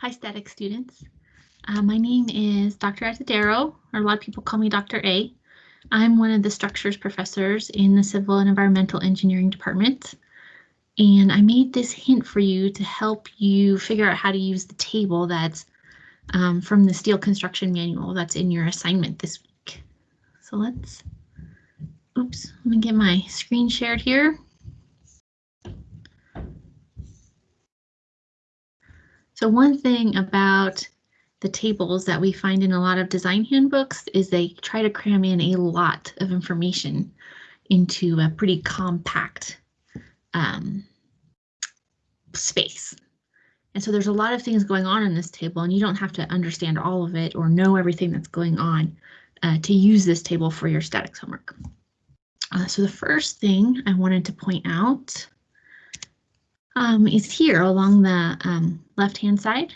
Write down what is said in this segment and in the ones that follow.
Hi, static students. Uh, my name is Dr. Atadero, or a lot of people call me Dr. A. I'm one of the structures professors in the Civil and Environmental Engineering Department. And I made this hint for you to help you figure out how to use the table that's um, from the steel construction manual that's in your assignment this week. So let's, oops, let me get my screen shared here. So one thing about the tables that we find in a lot of design handbooks is they try to cram in a lot of information into a pretty compact um, space. And so there's a lot of things going on in this table and you don't have to understand all of it or know everything that's going on uh, to use this table for your statics homework. Uh, so the first thing I wanted to point out um, is here along the um, left hand side.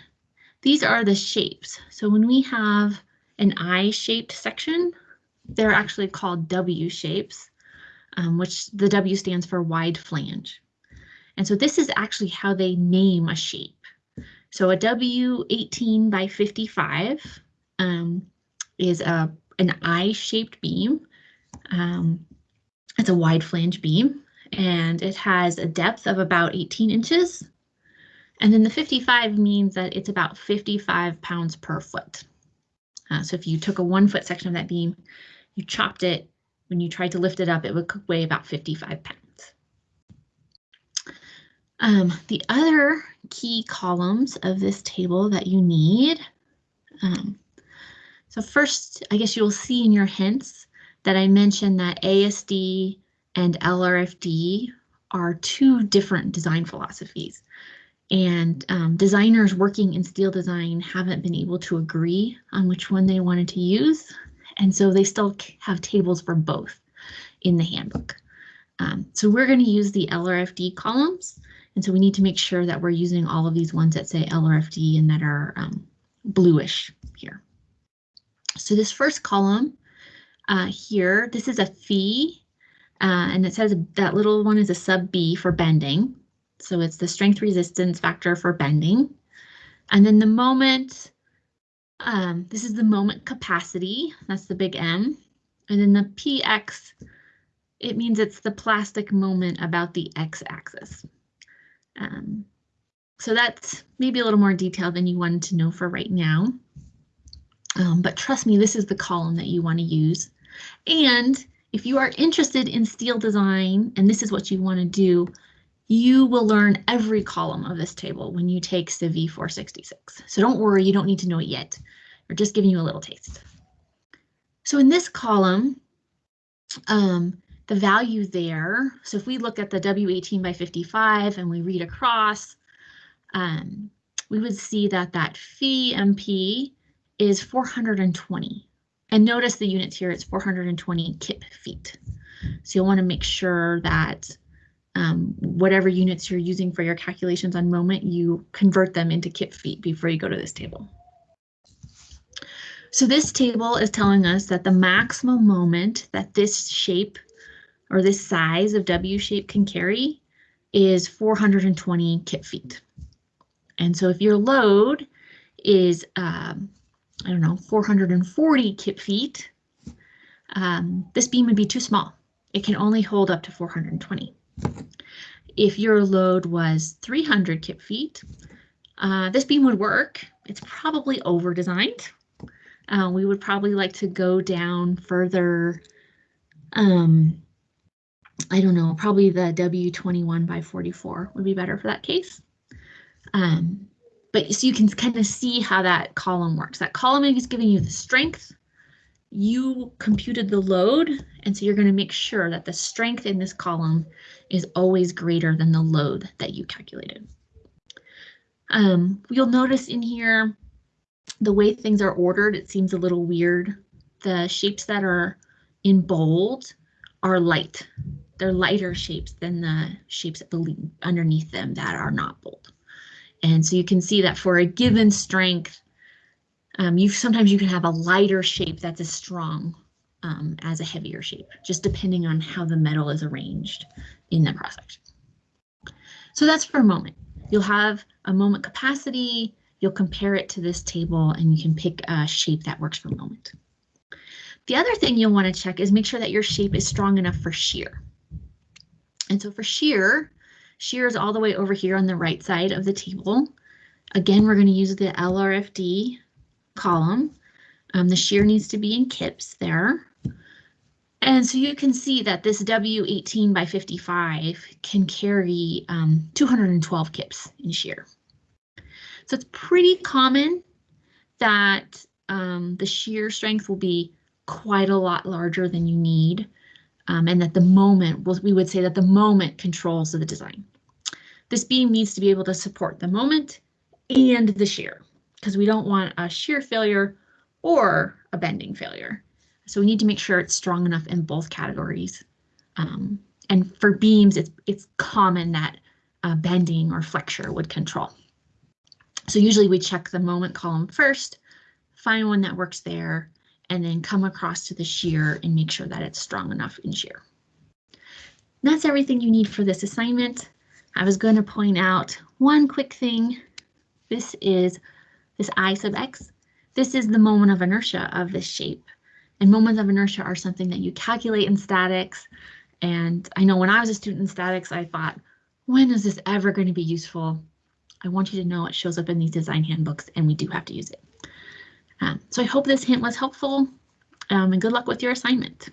These are the shapes. So when we have an I-shaped section, they're actually called W shapes, um, which the W stands for wide flange. And so this is actually how they name a shape. So a W18 by 55 um, is a an I-shaped beam. Um, it's a wide flange beam and it has a depth of about 18 inches. And then the 55 means that it's about 55 pounds per foot. Uh, so if you took a one foot section of that beam, you chopped it, when you tried to lift it up, it would weigh about 55 pounds. Um, the other key columns of this table that you need. Um, so first, I guess you'll see in your hints that I mentioned that ASD and LRFD are two different design philosophies. And um, designers working in steel design haven't been able to agree on which one they wanted to use. And so they still have tables for both in the handbook. Um, so we're going to use the LRFD columns. And so we need to make sure that we're using all of these ones that say LRFD and that are um, bluish here. So this first column uh, here, this is a phi uh, and it says that little one is a sub B for bending. So it's the strength resistance factor for bending. And then the moment, um, this is the moment capacity, that's the big M. And then the PX, it means it's the plastic moment about the X axis. Um, so that's maybe a little more detail than you wanted to know for right now. Um, but trust me, this is the column that you want to use. And if you are interested in steel design and this is what you want to do, you will learn every column of this table when you take Civ 466. So don't worry, you don't need to know it yet. We're just giving you a little taste. So in this column, um, the value there, so if we look at the W18 by 55 and we read across, um, we would see that that phi MP is 420. And notice the units here, it's 420 kip feet. So you'll want to make sure that um, whatever units you're using for your calculations on moment, you convert them into kip feet before you go to this table. So this table is telling us that the maximum moment that this shape or this size of W shape can carry is 420 kip feet. And so if your load is um, I don't know, 440 kip feet, um, this beam would be too small. It can only hold up to 420. If your load was 300 kip feet, uh, this beam would work. It's probably over designed. Uh, we would probably like to go down further. Um, I don't know, probably the W21 by 44 would be better for that case. Um, but so you can kind of see how that column works. That column is giving you the strength. You computed the load, and so you're going to make sure that the strength in this column is always greater than the load that you calculated. Um, you'll notice in here the way things are ordered, it seems a little weird. The shapes that are in bold are light. They're lighter shapes than the shapes underneath them that are not bold. And so you can see that for a given strength, um, you sometimes you can have a lighter shape that's as strong um, as a heavier shape, just depending on how the metal is arranged in the section. So that's for a moment. You'll have a moment capacity you'll compare it to this table and you can pick a shape that works for the moment. The other thing you'll want to check is make sure that your shape is strong enough for shear. And so for shear, shear is all the way over here on the right side of the table. Again, we're going to use the LRFD column. Um, the shear needs to be in kips there. And so you can see that this W18 by 55 can carry um, 212 kips in shear. So it's pretty common that um, the shear strength will be quite a lot larger than you need. Um, and that the moment, we would say that the moment controls the design. This beam needs to be able to support the moment and the shear because we don't want a shear failure or a bending failure. So we need to make sure it's strong enough in both categories. Um, and for beams, it's, it's common that uh, bending or flexure would control. So usually we check the moment column first, find one that works there, and then come across to the shear and make sure that it's strong enough in shear. That's everything you need for this assignment. I was going to point out one quick thing. This is this I sub x. This is the moment of inertia of this shape. And moments of inertia are something that you calculate in statics. And I know when I was a student in statics, I thought, when is this ever going to be useful? I want you to know it shows up in these design handbooks and we do have to use it. Um, so I hope this hint was helpful um, and good luck with your assignment.